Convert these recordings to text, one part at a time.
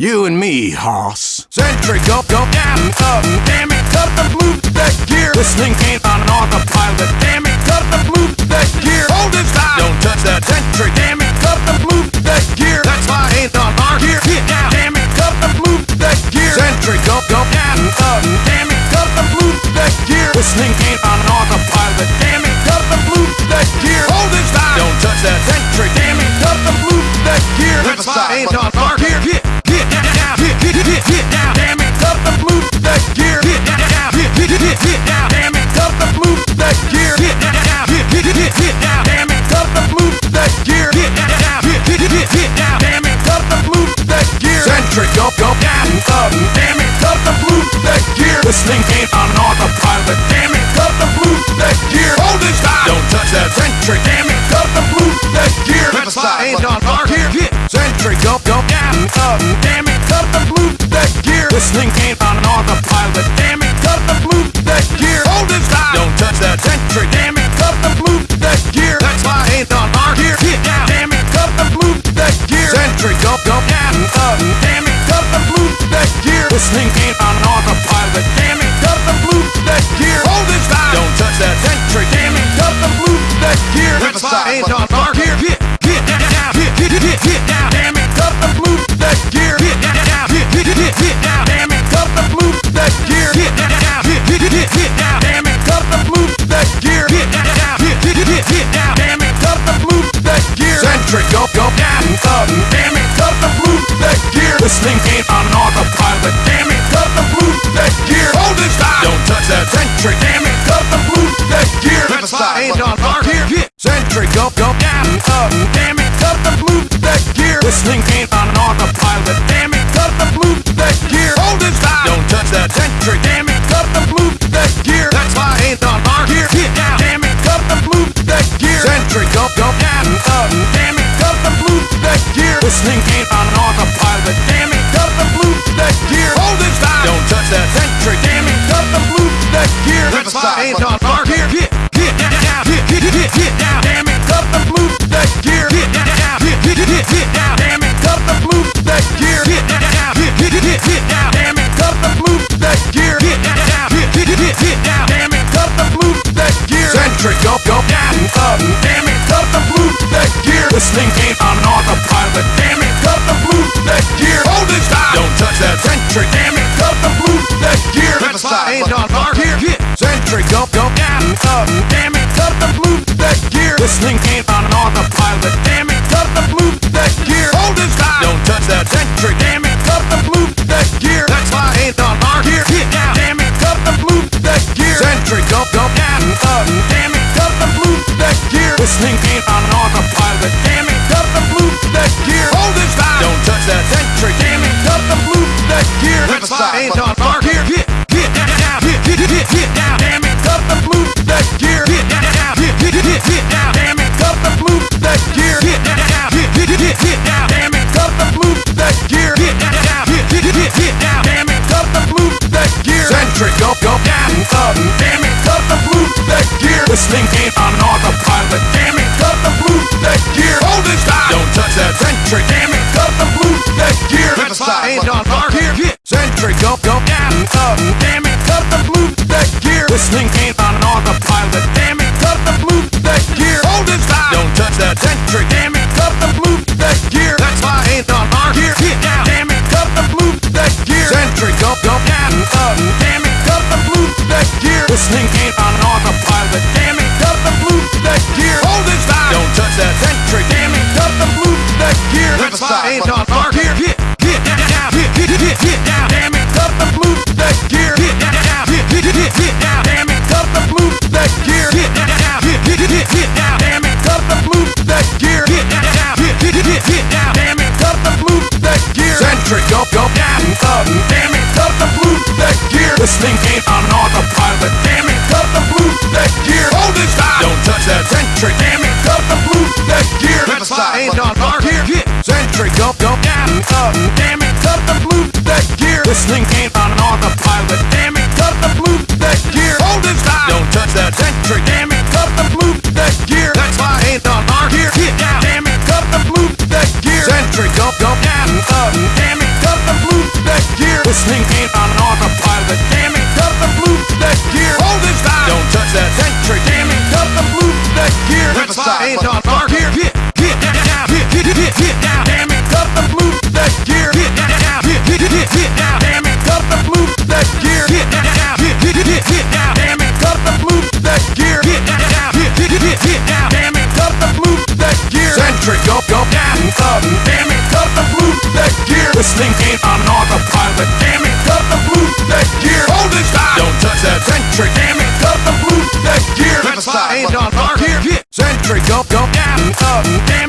You and me, hoss. Sentry, go, go, down, up, damn it, cut the move that gear. This thing ain't on autopilot, damn it, cut the move that gear. Hold it down, don't touch that sentry, damn it, cut the move that gear. That's why I ain't on our gear. Get down, damn it, cut the move that gear. Sentry, go, go, down, up, damn it, cut the move that gear. This thing ain't on autopilot, damn it, cut the move that gear. Hold it down, don't touch that sentry, damn it, cut the move that gear. That's why I ain't on our gear. Get, gear. Sentry, go, down, up, damn it, cut the move that gear. This thing ain't on autopilot, damn it, cut the move that gear. Hold it down, don't touch that sentry, damn it, cut the move that gear. That's why ain't on our gear. Get sentry, go, go, down, up, damn it, cut the move that gear. This thing ain't on autopilot, damn it, cut the move that gear. Hold it down, don't touch that sentry, damn it, cut the move that gear. That's why ain't on our gear. Get down, damn it, cut the move that gear. Sentry, go, go, down, up, damn gear. This ain't on autopilot, damn it, cut the move that gear. Hold it down, don't touch that sentry, damn it, cut the move that gear. That's why thing ain't on autopilot, damn it, cut the move that gear. Hold it down, don't touch that sentry, damn That's ain't on our gear. Sentry, go, go, down, up, damn it, cut the move that gear. This thing ain't on autopilot, damn it, cut the move that gear. Hold it down, don't touch that sentry, damn it, cut the move that gear. That's why ain't on our gear. Get down, damn it, cut the move that gear. Sentry, go, go, down, up, damn it, cut the move that gear. This thing ain't on autopilot, damn it, cut the move that gear. Hold it down, don't touch that sentry, damn it, cut the move that gear. That's why ain't on Go, go go down up down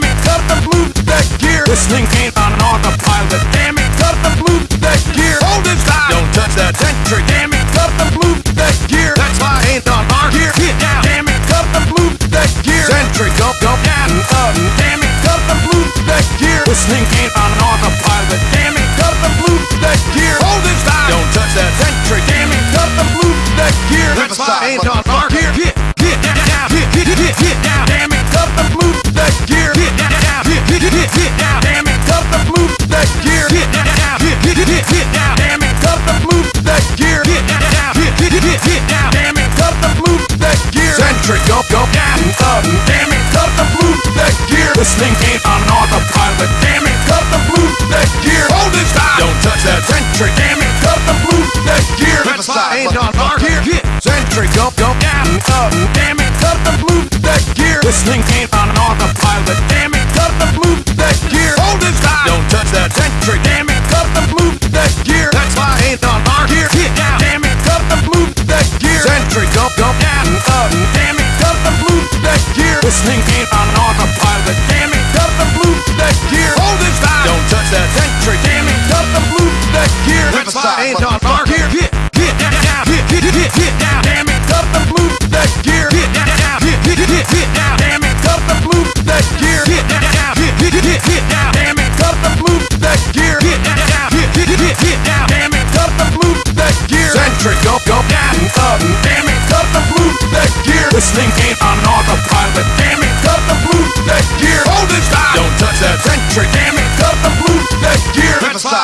Go, go down, up, damn it, cut the move that gear. This thing can't.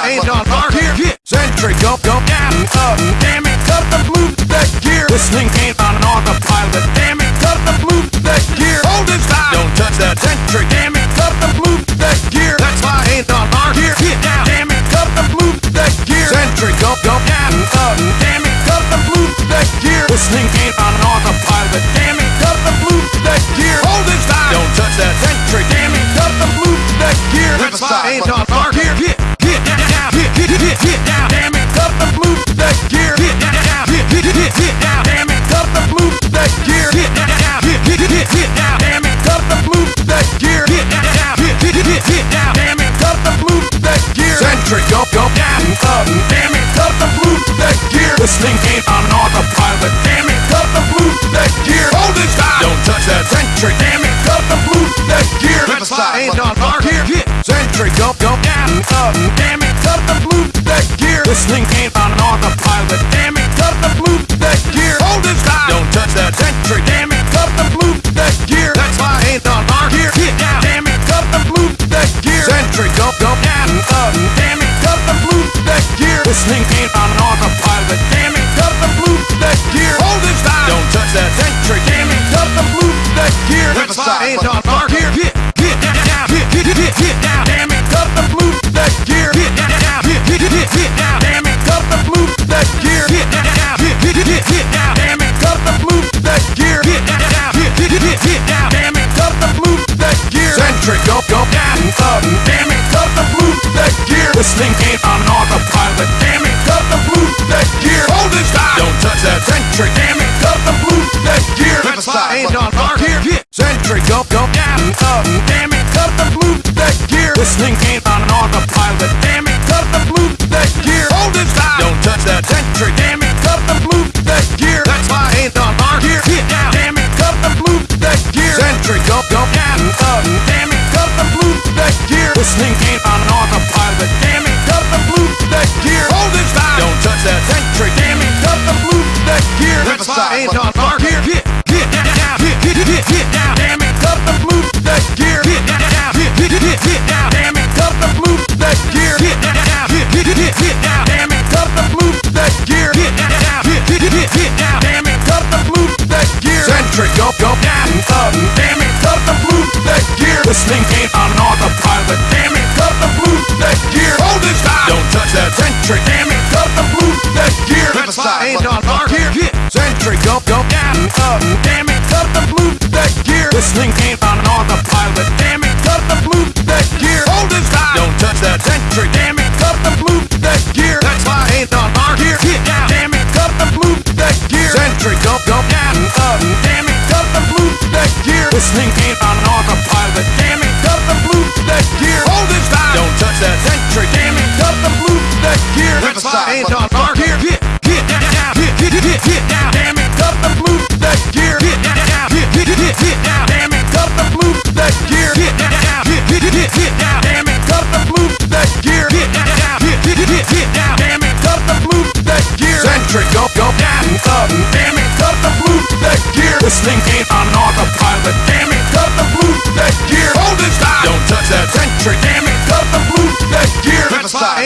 ain't on our here. Sentry, go, go. side. Ain't on fire here. Century, go, go, down, up, damn it, cut the blue that gear. This thing ain't on an autopilot. Damn it, cut the blue that gear. Hold it tight. Don't touch that century. Damn it, cut the blue that gear. That's why ain't on fire here. Get down. Damn it, cut the blue that gear. Century, go, go, down, up, damn it, cut the blue that gear. This thing ain't on an autopilot. Damn it, cut the blue that gear. Hold it tight. Don't touch that century. Damn it, cut the blue that gear. That's why ain't on fire here. Get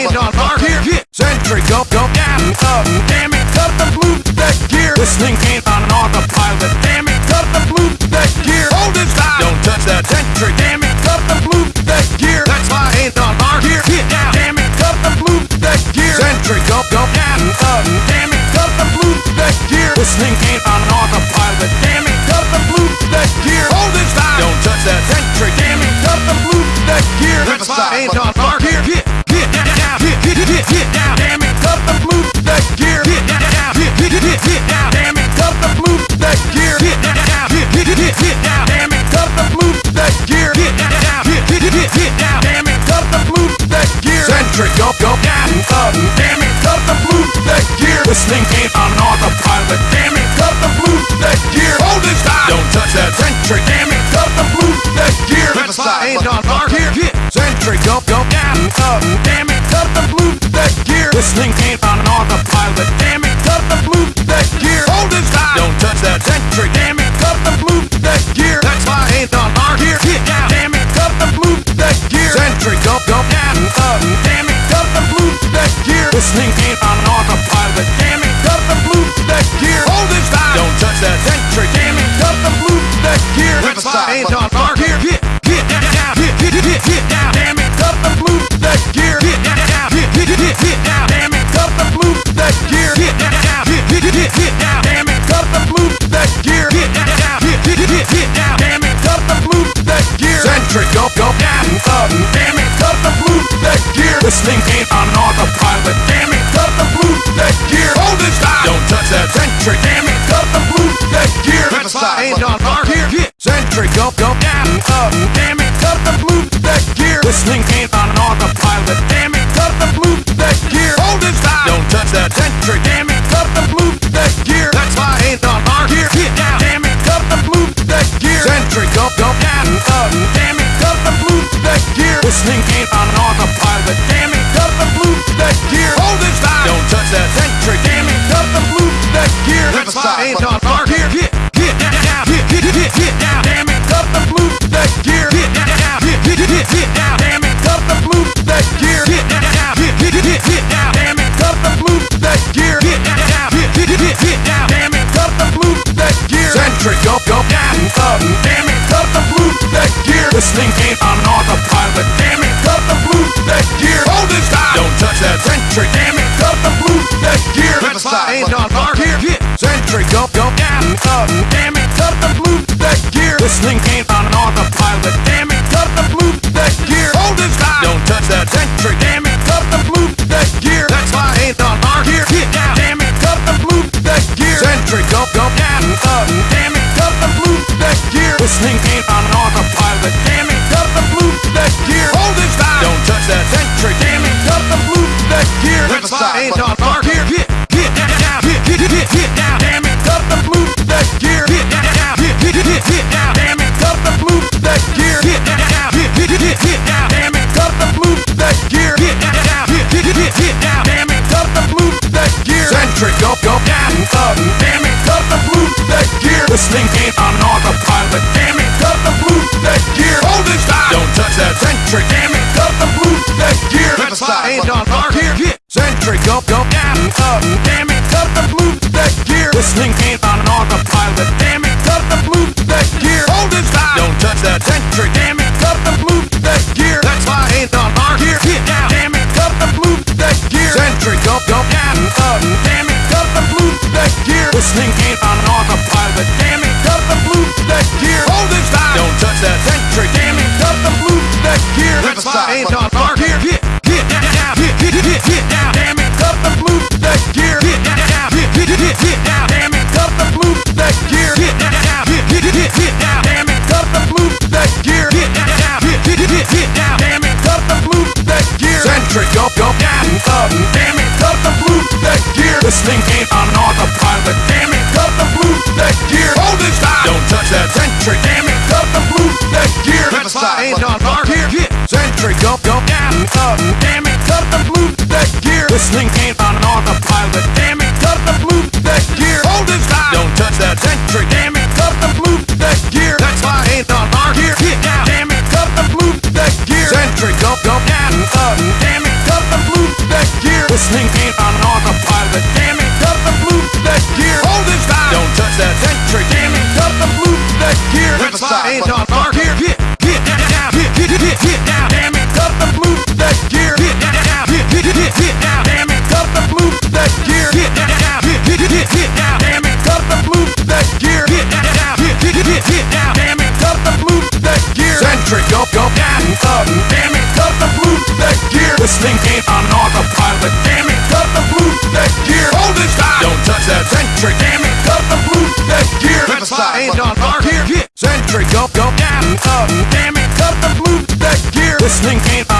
brains on mark here. Century, go, go down, up, oh, damn it, cut the move that gear. This thing ain't Ain't on our here. Sentry, go, go. side, ain't on our here. Sentry, go, go, down, up, damn it, cut the move that gear. This thing ain't on an autopilot, damn it, cut the move that gear. Hold his time, don't touch that sentry, damn it, cut the move that gear. That's why ain't on our gear. Get down, damn it, cut the move that gear. Sentry, go, go, down, up, damn it, cut the move that gear. This thing ain't on an autopilot, damn it, cut the move that gear. Hold his time, don't touch that sentry, damn it, cut the move that gear. That's why ain't on our gear. This thing ain't an autopilot. Damn it, cut the blues to that gear. Hold it tight, don't touch that century. Damn it, cut the blues to that gear. That's I ain't on our gear Century, go, go down, up. Damn it, cut the blues to that gear. This thing ain't on autopilot. Damn it, cut the blues to that gear. Hold it tight, don't touch that century. Damn it, cut the blues to that gear. That's why ain't on our gear Get down, damn it, cut the blues to that gear. Century, go, go down, up. Damn it, cut the blues to that gear. This thing ain't on fire. Century, go, go down, up, damn it, cut the move to gear. This thing ain't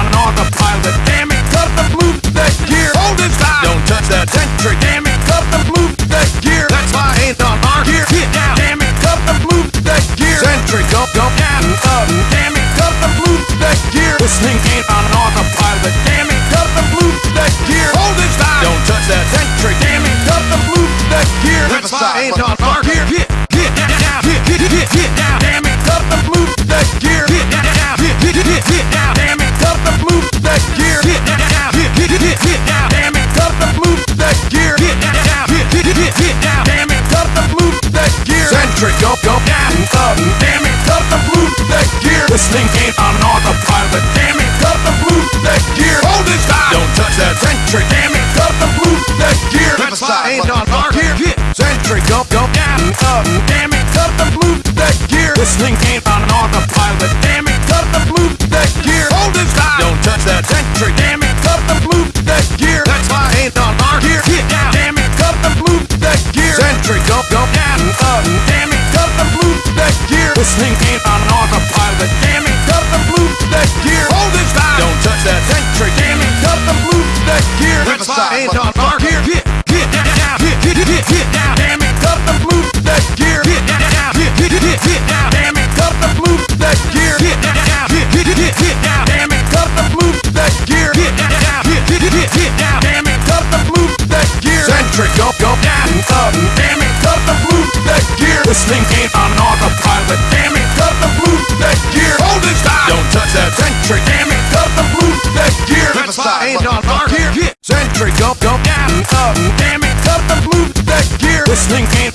side. Ain't on mark here. Sentry, go, go down, up, damn it, up the move that gear. This thing ain't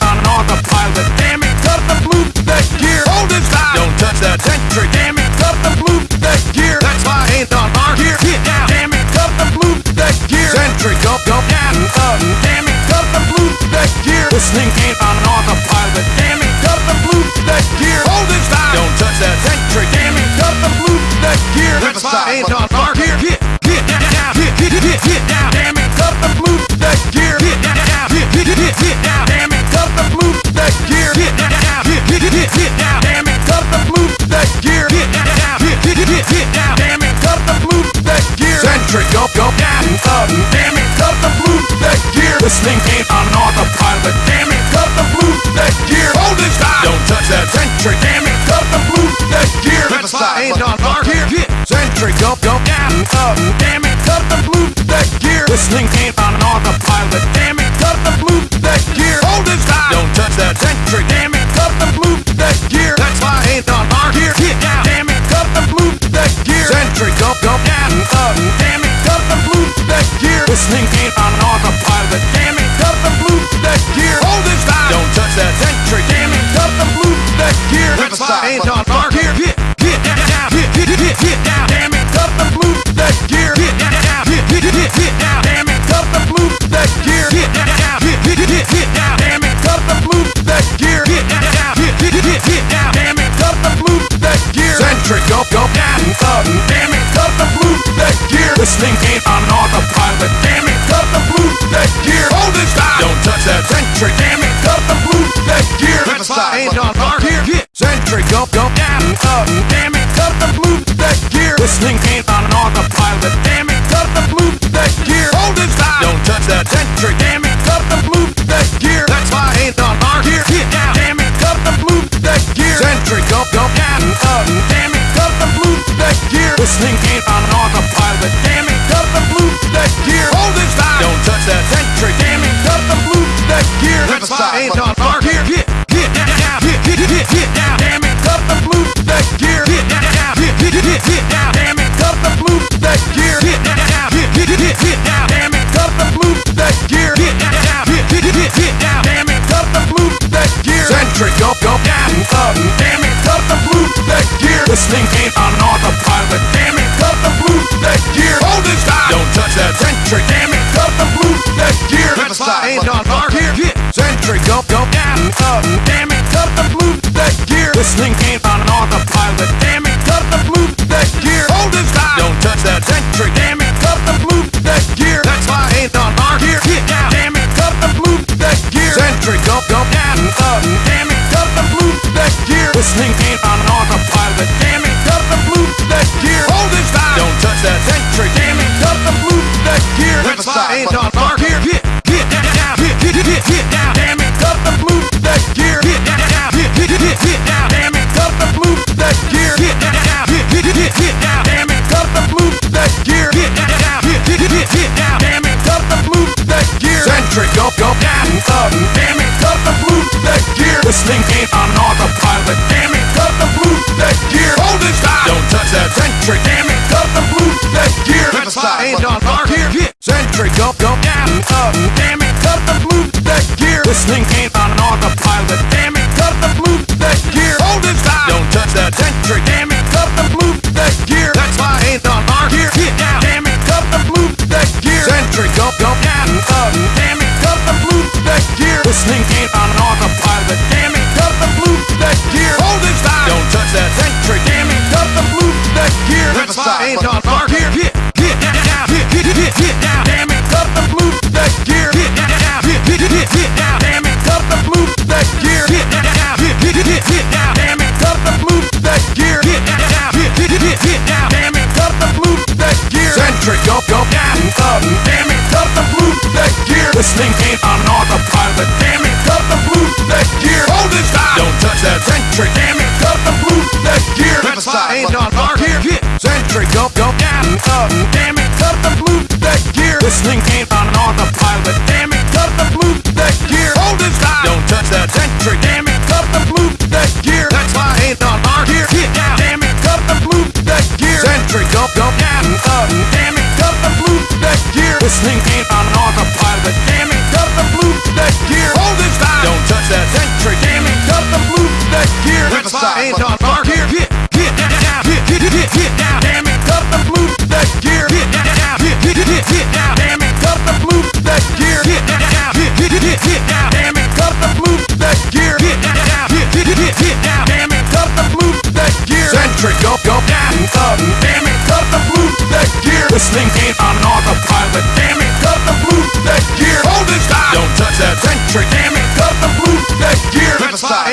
ain't no mark here. Sentry, go, go, down, up, damn it, cut the move that gear. This thing ain't on get centric go, go down, up, damn it, cut the move that gear. This thing ain't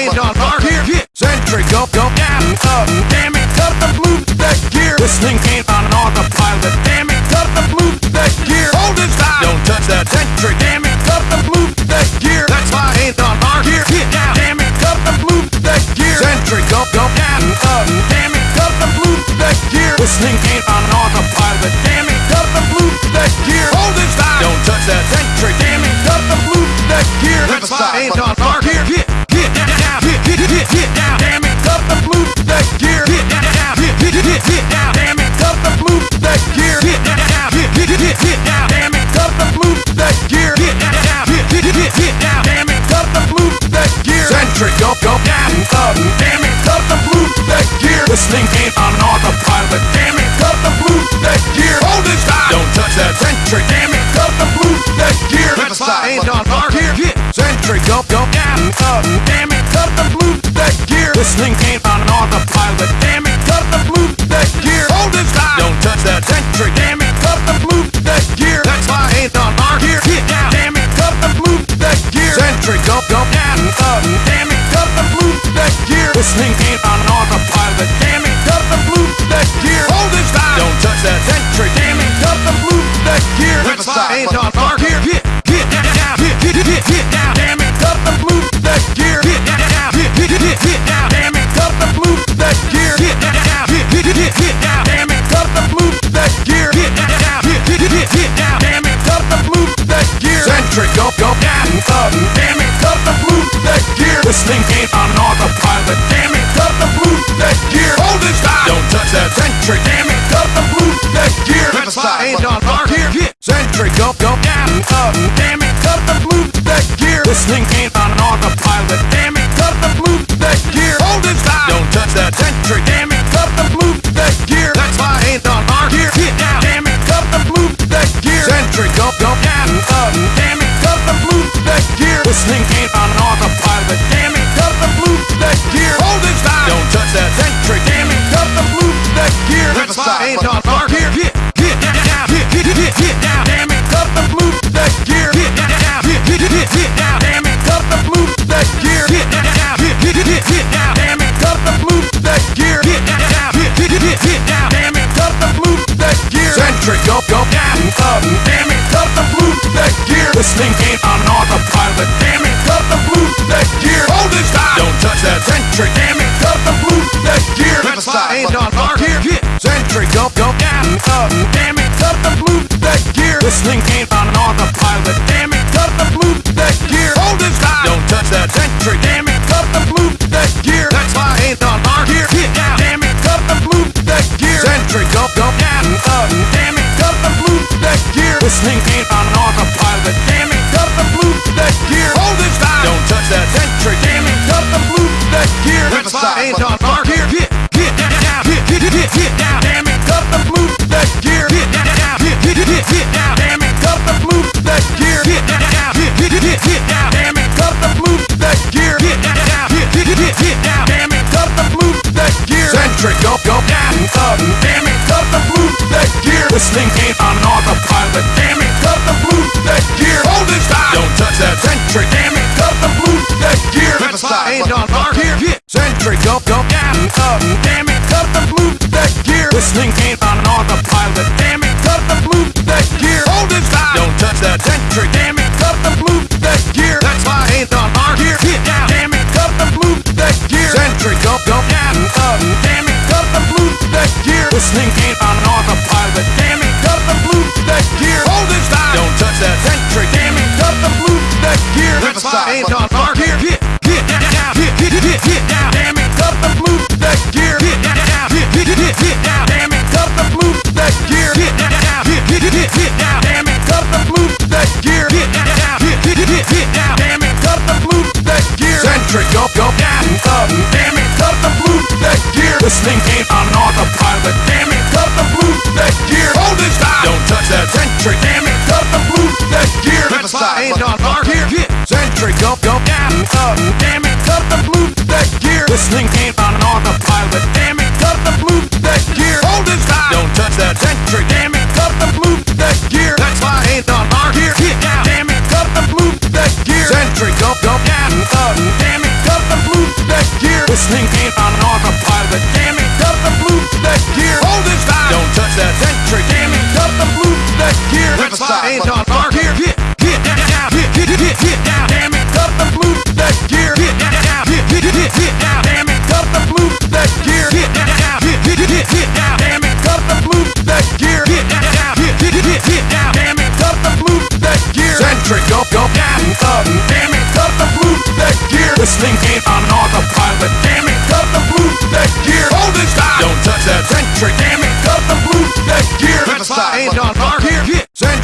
brains on fire. Here, here. Sentry, go, go down. on our gear. Sentry, go, go down, up, damn it, cut the move that gear. This thing Andre, go, go, down, up, damn it, cut the move that gear. This thing ain't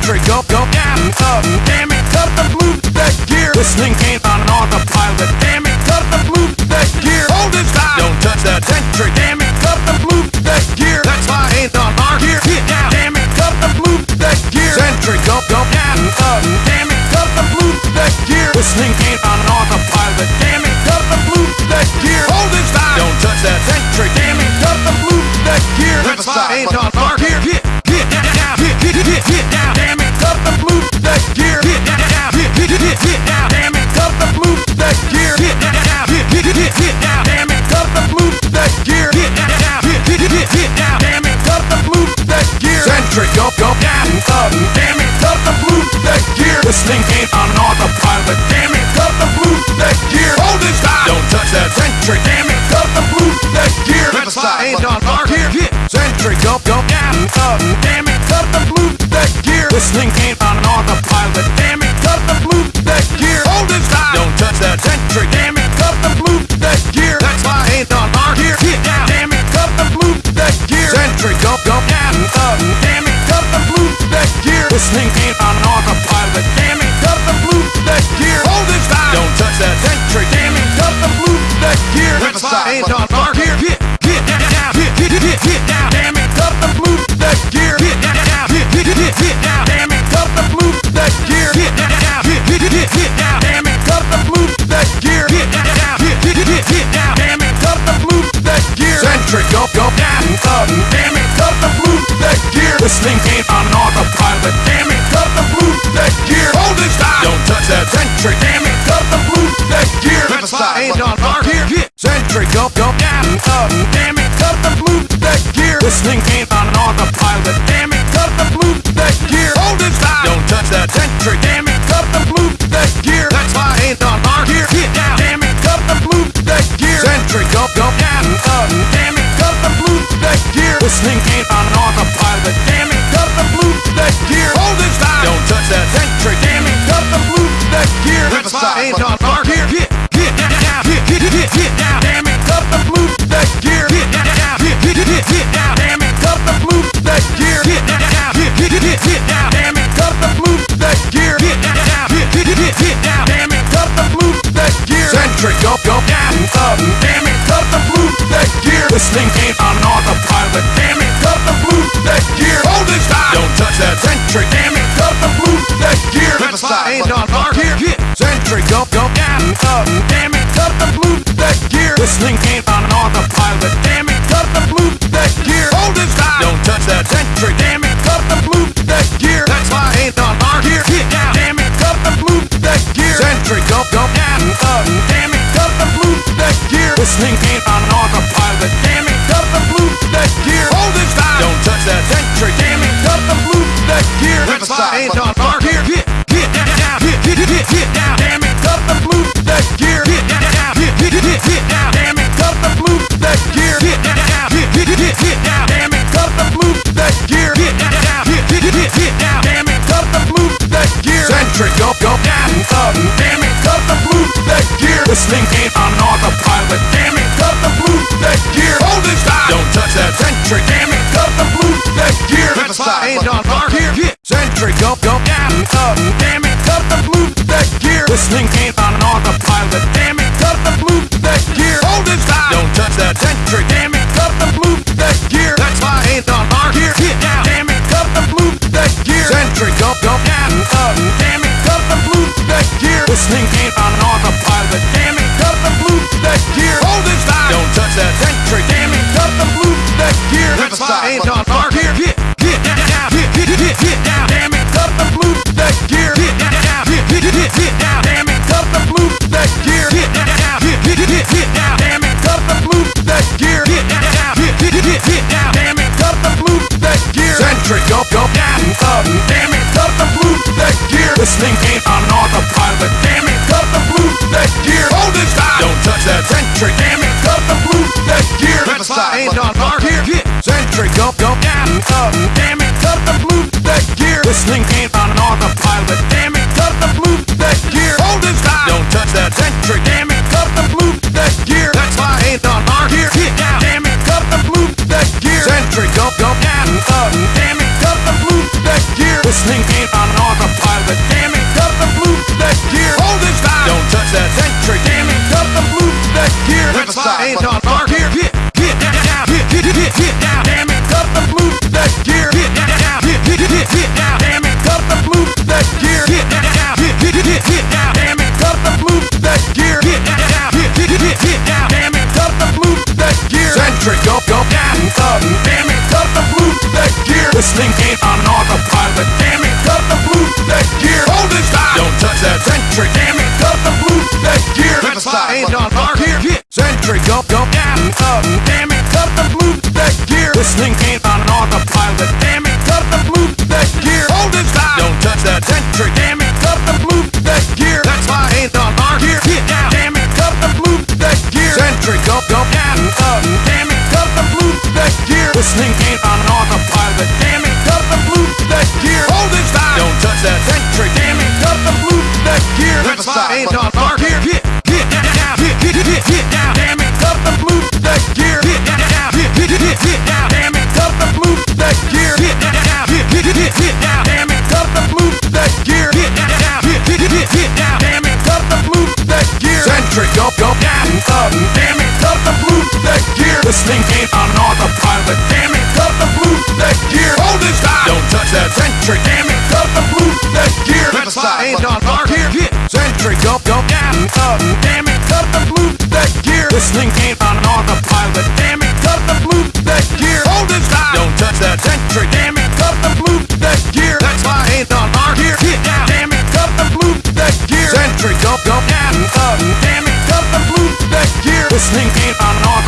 Go, go, down, up, damn it, cut the move back gear. Listening ain't on our. Sentry, go, go, down, up, damn it, cut the move that gear. This thing ain't on autopilot, damn it, cut the move that gear. Hold it down, don't touch that sentry, damn it, cut the move that gear. That's why I ain't on our gear. Damn it, cut the move that gear. Sentry, go, go, down, up, damn it, cut the move that gear. This thing ain't on autopilot, damn it, cut the move that gear. Hold it down, don't touch that sentry, damn it, cut the move that gear. That's why I ain't on our gear. This thing. Ain't on autopilot, damn it, cut the move that gear. Hold it down, don't touch that sentry, damn Ain't on our. Sentry, go, go, down, up, damn it, cut the move that gear. This thing ain't on autopilot, damn it, cut the move that gear. Hold it down, don't touch that sentry, damn it, cut the move that gear. That's why I ain't on our gear. Damn it, cut the move that gear. Sentry, go, go, down, up, damn it, cut the move that gear. This thing ain't on autopilot, damn it, cut the move that gear. Hold it down, don't touch that sentry, damn it, cut the move that gear. That's why I ain't on that. This thing ain't on autopilot, damn it, cut the move that gear. Hold it down, don't touch that sentry, damn it, cut the move that gear. That's why I ain't on our gear. Sentry, go, go, down, up, damn it, cut the move that gear. This thing ain't on autopilot, damn it, cut the move that gear. Hold it down, don't touch that sentry, damn it, move that gear. Our gear. Sentry, go, go, down, up, damn it, cut the move that gear. This thing ain't on autopilot, damn it, cut the move that gear. Hold it down, don't touch that sentry, damn it, cut the move that gear. That's why I ain't on our gear. Damn it, cut the move that gear. Sentry, go, go, down, up, damn it, cut the move that gear. This thing ain't on autopilot, damn it, cut the move that gear. Hold it down, don't touch that sentry, damn it, cut the move that gear. That's why I ain't on our gear. This thing ain't on autopilot, damn it, cut the move that gear. Hold it down, don't touch that sentry, damn it, cut the move that gear. That's why I ain't on our gear. Sentry, go, go, down, up, damn it, cut the move that gear. This thing ain't on autopilot, damn it, cut the move that gear. Hold it down, don't touch that sentry, damn it, cut the move that gear. That's why I ain't on our gear. Damn it, cut the move that gear. Sentry, go, go, down, up, damn it, cut the move go, go,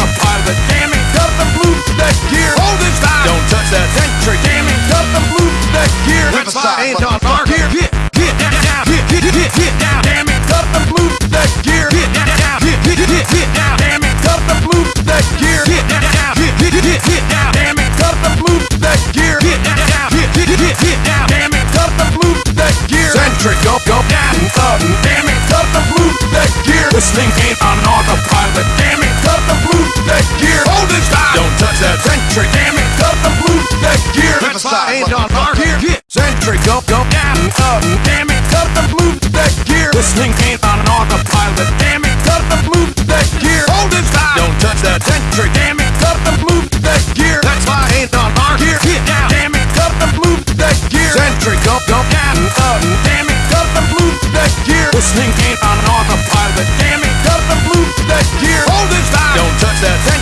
next gear. Hold his time. Don't touch that century. Damn it. Cut the move that gear. That's fine. Ain't on our gear. Get, get, down. Get, get, get, get, down. Damn it. Cut the move to gear. Get, down, down. Get, get, get, get, down. Damn it. Cut the move to gear. Get, down, down. Get, get, get, get, down. Damn it. Cut the move to gear. Get, down, down. Get, get, get, get, down. Damn it. Cut the move to gear. Century. Go, go down. Up. Uh, Damn it. Cut the move to gear. This thing ain't on autopilot. Damn it. Cut the move that gear. Hold his time. Don't a century, damn it, cut the blue next gear. That's why ain't on our gear. Century, go, go down up, damn it, cut the blue next gear. This thing ain't on an autopilot, damn it, cut the blue next gear. Hold this time, don't touch that century, damn it, cut the blue next gear. That's why ain't on our gear. Get down, damn it, cut the blue next gear. Century, go, go down up, damn it, cut the blue next gear. This thing ain't on an autopilot, damn it, cut the blue next gear. Hold this time, don't touch that century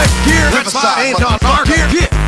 next year. Riverside, ain't here. market.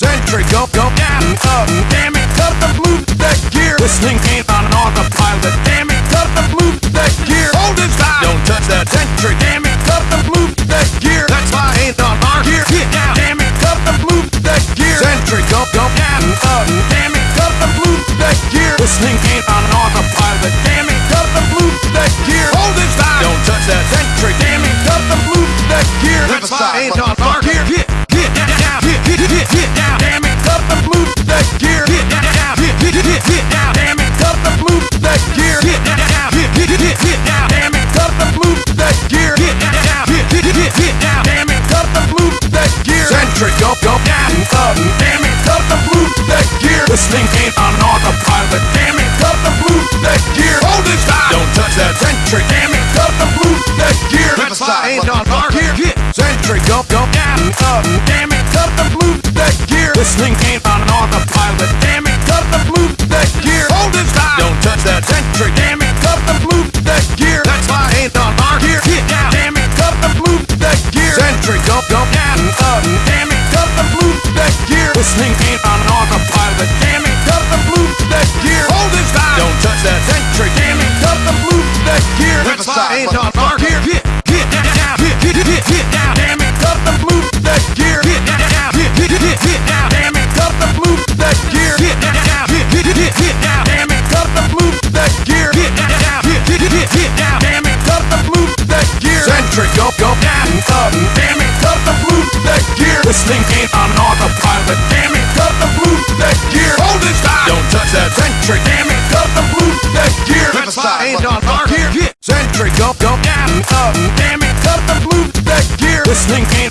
Century, go, go down and up. Damn it, cut the move that gear. This thing ain't on an autopilot. Damn it, cut the move that gear. Hold it tight. Don't touch that century. Damn it, cut the move that gear. That's why I ain't on our gear. Get down. Damn it, cut the move that gear. Century, go, go down and up. Damn it, cut the move that gear. This thing ain't on an autopilot. Damn it, cut the move that gear. Hold it tight. Don't touch that century. Damn it, cut the move that gear. That's why I ain't on Go, go, down, up, damn it, cut the move back gear. This thing ain't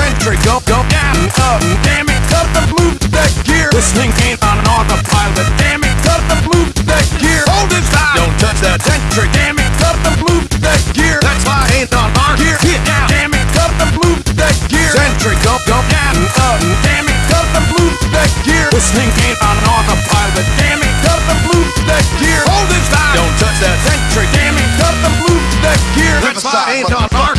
eccentric. Go, go down, up, damn it, cut the move that gear. This thing ain't on autopilot. Damn it, cut the move that gear. Hold this time, don't touch that eccentric. Damn it, cut the move that gear. That's why I ain't on our gear. Get down, damn it, cut the move that gear. Eccentric, go, go down, up, damn it, cut the move that gear. This thing ain't on autopilot. Damn it, cut the move that gear. Hold this time, don't touch that eccentric. Damn it, cut the move that gear. That's why I ain't on our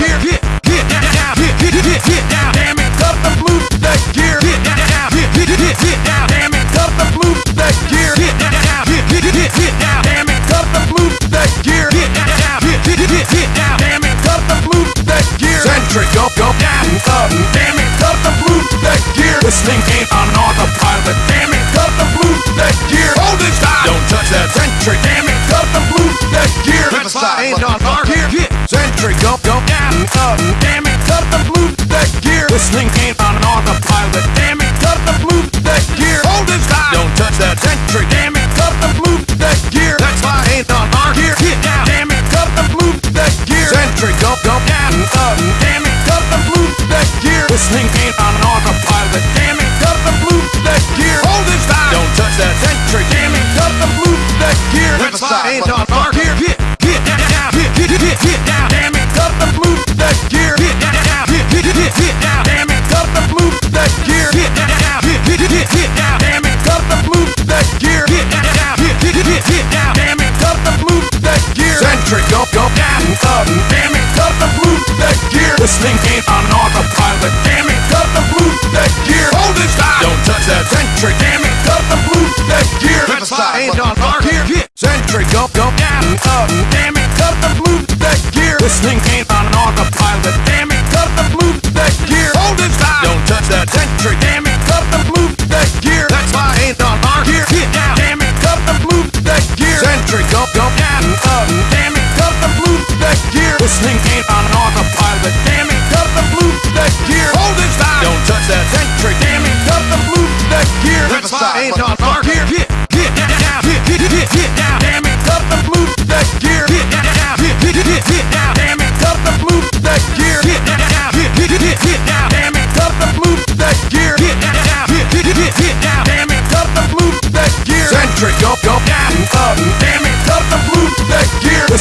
Century, go, go down and up. Damn it, cut the blue deck gear. This thing ain't on an autopilot. Damn it, cut the blue deck gear. Hold it tight. Don't touch that century. Damn it, cut the blue deck gear. That's why I ain't on our gear. Get down. Damn it, cut the blue deck gear. Century, go, go down and up. Damn it, cut the blue deck gear. This thing ain't on an autopilot. Damn it, cut the blue deck gear. Hold it tight. Don't touch that century. Damn it, cut the blue deck gear. That's why I ain't on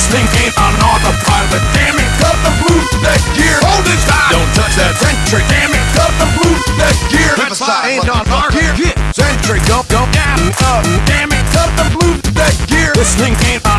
was thinking on autopilot Damn it, cut the blue, that gear. Hold it tight, don't touch that Sentry Damn it, cut the blue, that gear. That slide ain't on our gear Sentry, go, go down, up Damn it, cut the Bluetooth gear. This thing ain't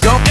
don't, don't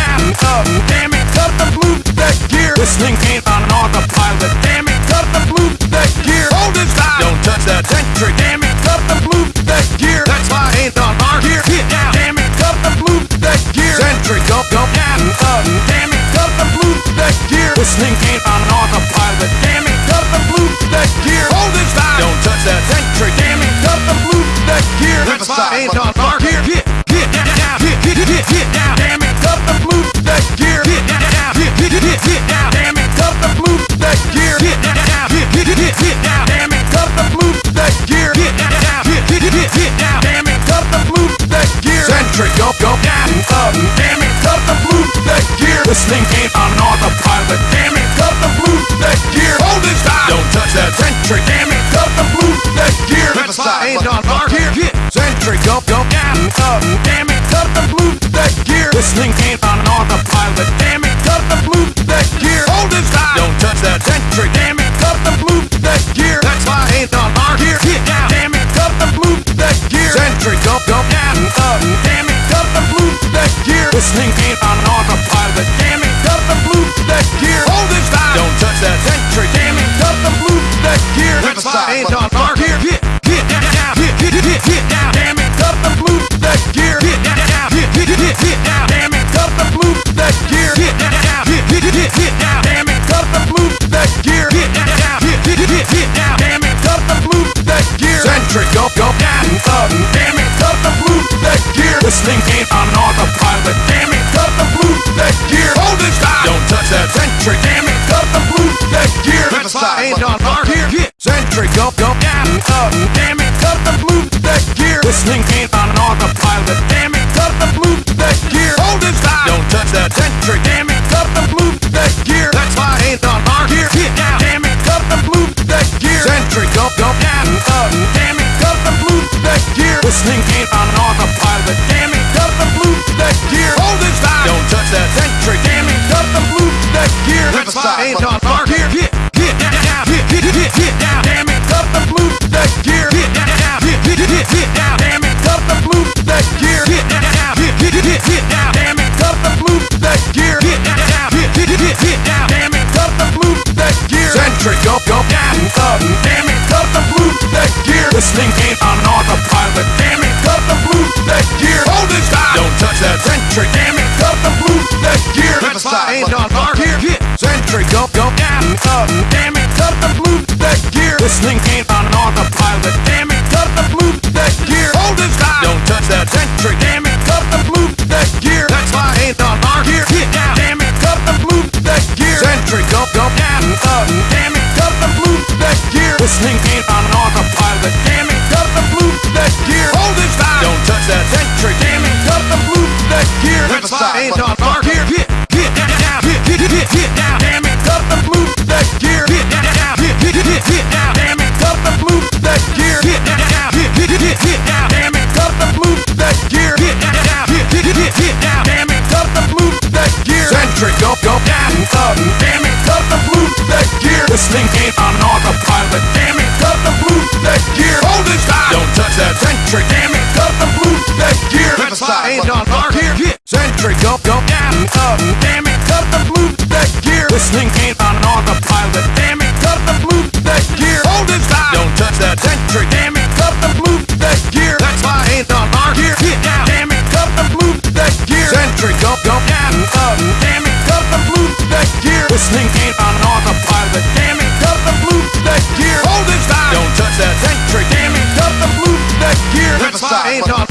electric. Go, go down, up, damn it, cut the move that gear. This thing ain't on an autopilot. Damn it, cut the move that gear. Hold it tight, don't touch that tank Damn it, cut the move that gear. That's why I ain't on our gear. Get down, damn it, cut the move that gear. Century, go, go down, up, damn it, cut the move that gear. This thing ain't on an autopilot. Damn it, cut the move that gear. Hold it tight, don't touch that tank Damn it, cut the move that gear. That's why I ain't on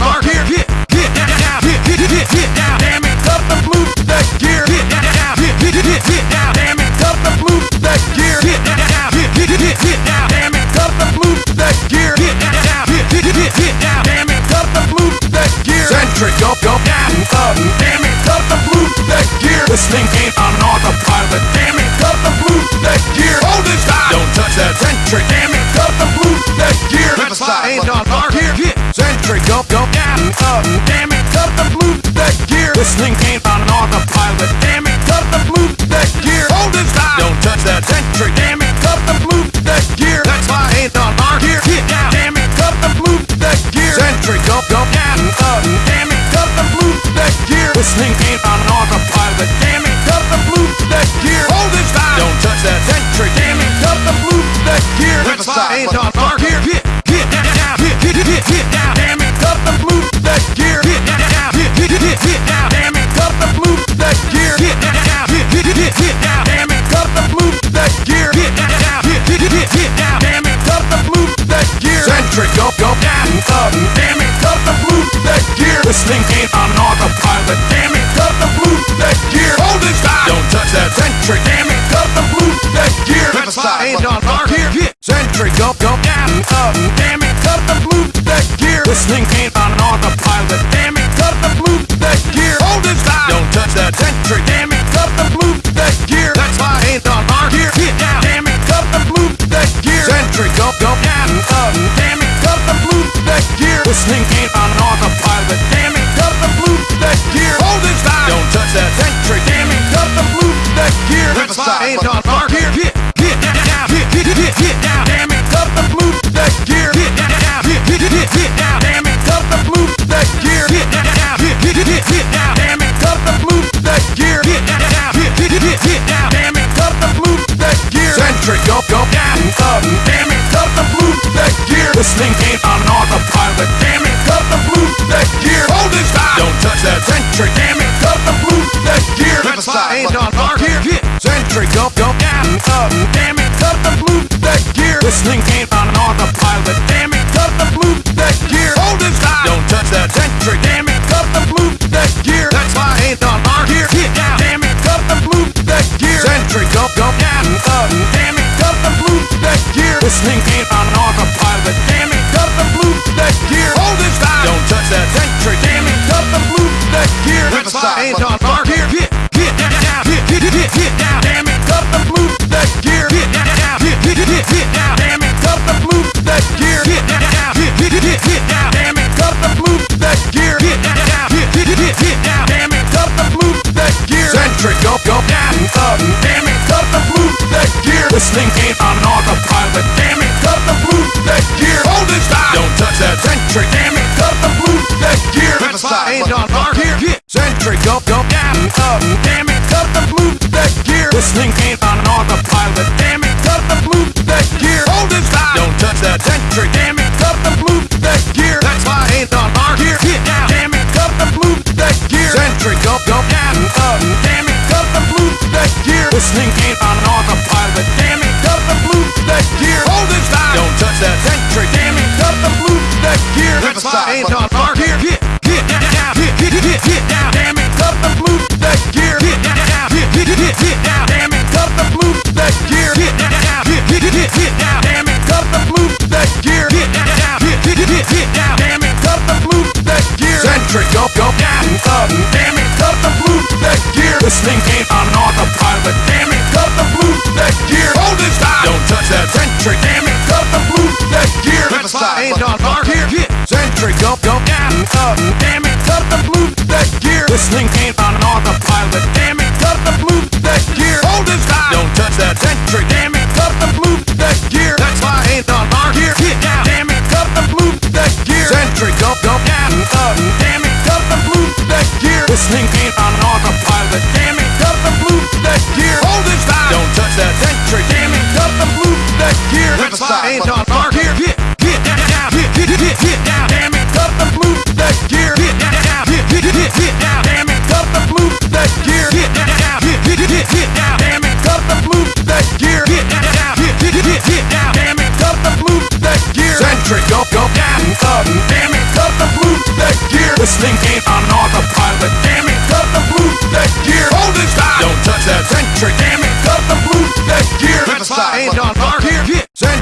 was Damn it, cut the blue Hold this time, don't touch that Damn it, cut the blue ain't on our gear Get go, go down, up. Damn it, cut the blue This thing ain't Damn it, cut the blue Hold it time, don't touch that century Damn it, cut the blue next year That slide ain't on our gear Get down, damn it, cut the blue next gear. Century, go, go down, up. Damn it, cut the blue next gear. This thing ain't on gear. Hold this time. Don't touch that century. Damn it. Cut the blue to that gear. Rip aside. Ain't on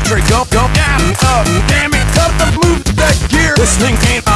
country. Go, go, down, up, uh, damn it, cut the move that gear. This thing ain't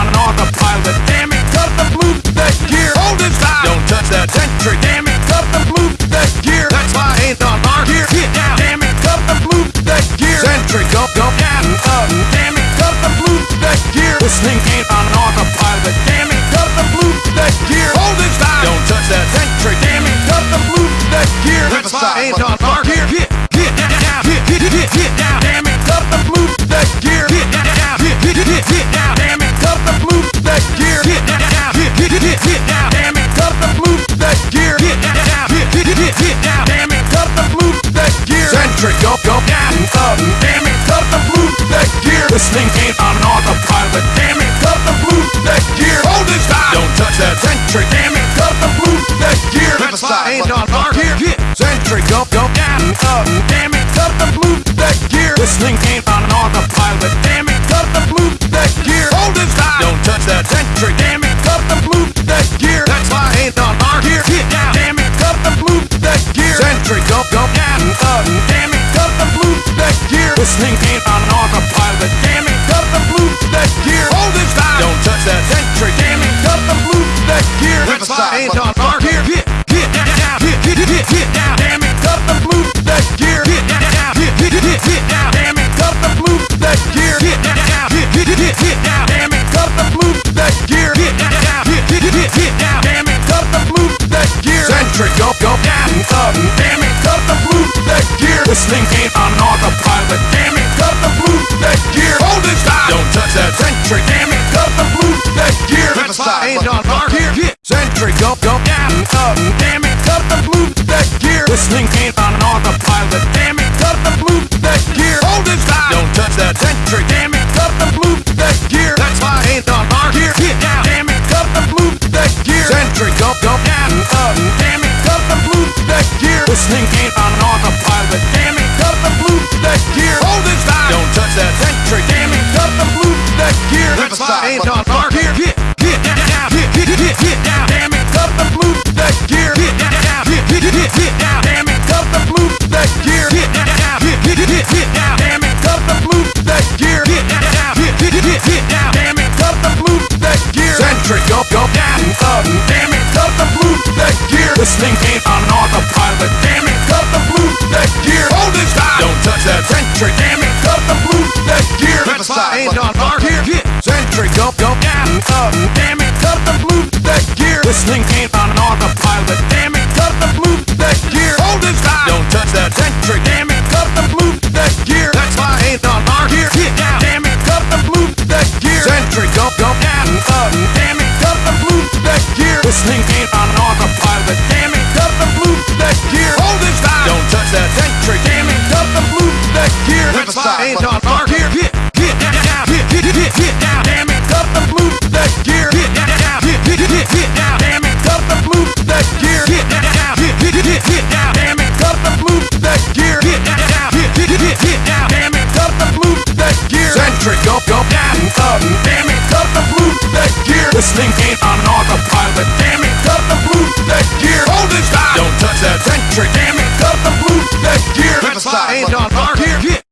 down, up,